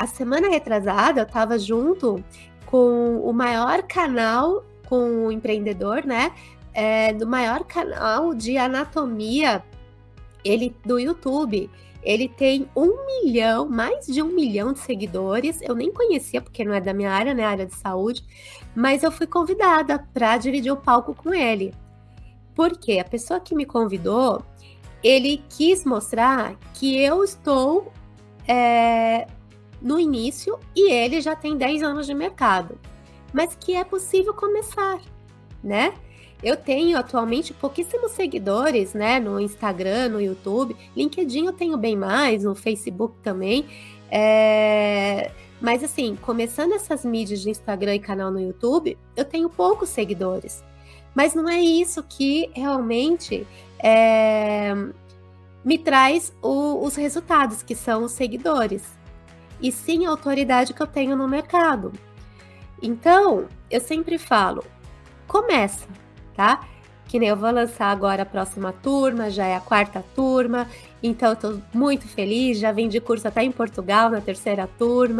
a semana retrasada eu estava junto com o maior canal, com o empreendedor, né? É, do maior canal de anatomia ele do YouTube. Ele tem um milhão, mais de um milhão de seguidores. Eu nem conhecia, porque não é da minha área, né? Área de saúde. Mas eu fui convidada para dividir o palco com ele. Porque a pessoa que me convidou, ele quis mostrar que eu estou é, no início e ele já tem 10 anos de mercado, mas que é possível começar, né? Eu tenho atualmente pouquíssimos seguidores, né, no Instagram, no YouTube, LinkedIn eu tenho bem mais, no Facebook também, é... mas assim, começando essas mídias de Instagram e canal no YouTube, eu tenho poucos seguidores, mas não é isso que realmente é... me traz o, os resultados, que são os seguidores e sim a autoridade que eu tenho no mercado. Então, eu sempre falo, começa, tá? Que nem eu vou lançar agora a próxima turma, já é a quarta turma, então eu tô muito feliz, já vendi curso até em Portugal na terceira turma.